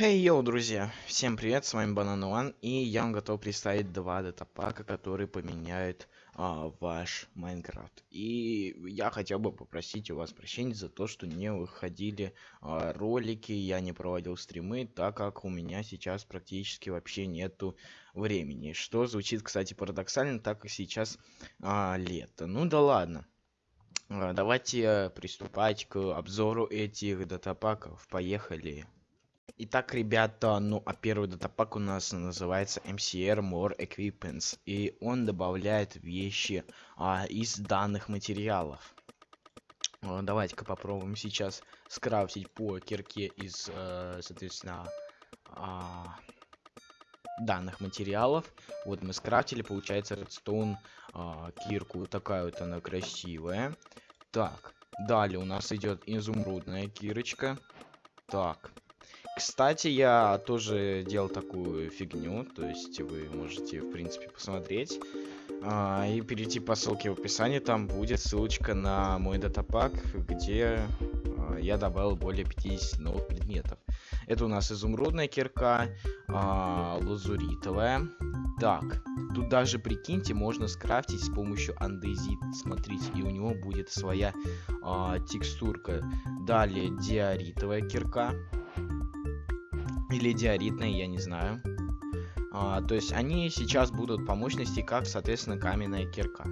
Хей, йоу, друзья! Всем привет, с вами Банан One, и я вам готов представить два датапака, которые поменяют а, ваш Майнкрафт. И я хотел бы попросить у вас прощения за то, что не выходили а, ролики, я не проводил стримы, так как у меня сейчас практически вообще нету времени. Что звучит, кстати, парадоксально, так как сейчас а, лето. Ну да ладно. А, давайте приступать к обзору этих датапаков. Поехали. Итак, ребята, ну а первый датапак у нас называется MCR More Equipments. И он добавляет вещи а, из данных материалов. А, Давайте-ка попробуем сейчас скрафтить по кирке из, э, соответственно, а, данных материалов. Вот мы скрафтили, получается, редстоун а, кирку. Такая вот она красивая. Так, далее у нас идет изумрудная кирочка. Так, кстати, я тоже делал такую фигню, то есть вы можете, в принципе, посмотреть а, и перейти по ссылке в описании, там будет ссылочка на мой датапак, где а, я добавил более 50 новых предметов. Это у нас изумрудная кирка, а, лазуритовая. Так, тут даже, прикиньте, можно скрафтить с помощью андезит. Смотрите, и у него будет своя а, текстурка. Далее диоритовая кирка или диоритные, я не знаю. А, то есть они сейчас будут по мощности как, соответственно, каменная кирка.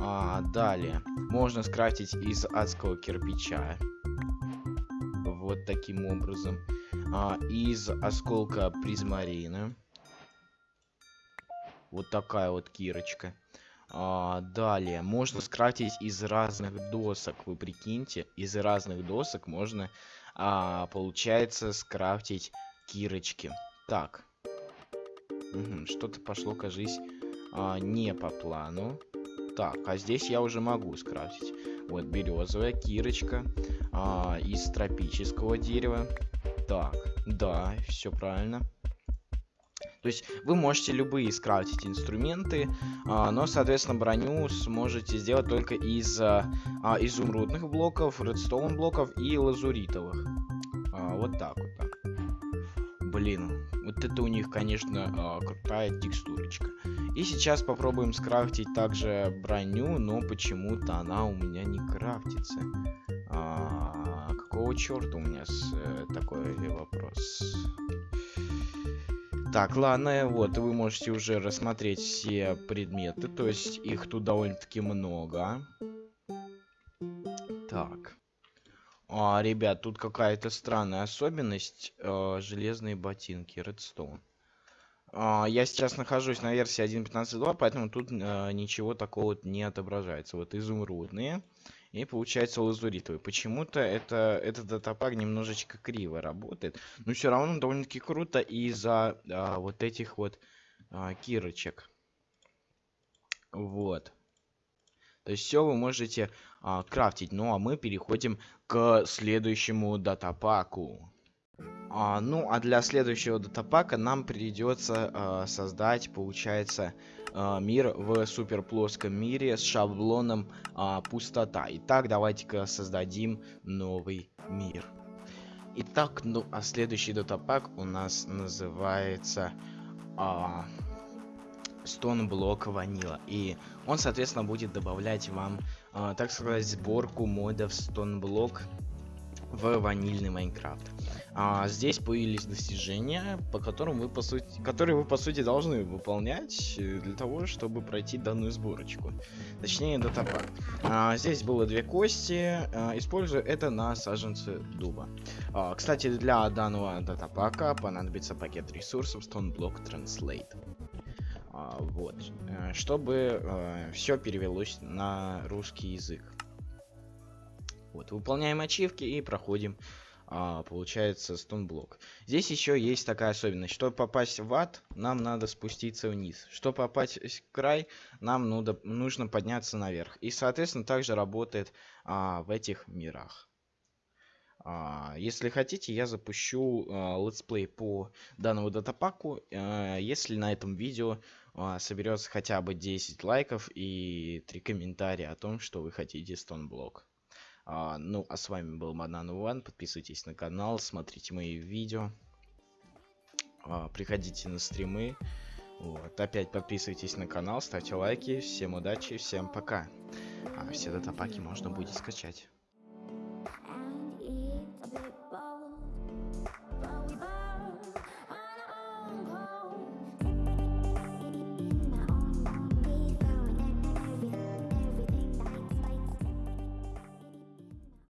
А, далее, можно скрафтить из адского кирпича. Вот таким образом. А, из осколка призмарина. Вот такая вот кирочка. А, далее, можно скрафтить из разных досок. Вы прикиньте, из разных досок можно, а, получается, скрафтить кирочки. Так. Угу, Что-то пошло, кажись, а, не по плану. Так, а здесь я уже могу скрафтить. Вот березовая кирочка а, из тропического дерева. Так, да, все правильно. То есть вы можете любые скрафтить инструменты, а, но, соответственно, броню сможете сделать только из а, изумрудных блоков, редстоун блоков и лазуритовых. А, вот так вот. Так. Блин, вот это у них, конечно, а, крутая текстурочка. И сейчас попробуем скрафтить также броню, но почему-то она у меня не крафтится. А, какого черта у меня с, э, такой вопрос? Так, ладно, вот, вы можете уже рассмотреть все предметы, то есть их тут довольно-таки много. Так. А, ребят, тут какая-то странная особенность. А, железные ботинки, Redstone. А, я сейчас нахожусь на версии 1.15.2, поэтому тут а, ничего такого не отображается. Вот изумрудные. И получается лазуритовый. Почему-то это, этот датапак немножечко криво работает. Но все равно довольно-таки круто из-за а, вот этих вот а, кирочек. Вот. То есть все вы можете а, крафтить. Ну а мы переходим к следующему датапаку. А, ну а для следующего датапака нам придется а, создать, получается, а, мир в супер плоском мире с шаблоном а, пустота. Итак, давайте-ка создадим новый мир. Итак, ну а следующий датапак у нас называется... А, Stone Block Vanilla. И он, соответственно, будет добавлять вам, э, так сказать, сборку модов Stone Block в ванильный Майнкрафт. А, здесь появились достижения, по которым вы по сути, которые вы по сути должны выполнять для того, чтобы пройти данную сборочку. Точнее, датапак. А, здесь было две кости. А, использую это на саженцы дуба. А, кстати, для данного датапака понадобится пакет ресурсов Stone Block Translate. А, вот, э, чтобы э, все перевелось на русский язык. Вот, выполняем ачивки и проходим, а, получается, стонблок. Здесь еще есть такая особенность. Чтобы попасть в ад, нам надо спуститься вниз. Чтобы попасть в край, нам нужно, нужно подняться наверх. И, соответственно, также работает а, в этих мирах. А, если хотите, я запущу а, летсплей по данному датапаку, а, если на этом видео соберется хотя бы 10 лайков и 3 комментария о том, что вы хотите StoneBlock. Ну, а с вами был Банан One. Подписывайтесь на канал, смотрите мои видео. приходите на стримы. Вот. Опять подписывайтесь на канал, ставьте лайки. Всем удачи, всем пока. А все датапаки можно будет скачать.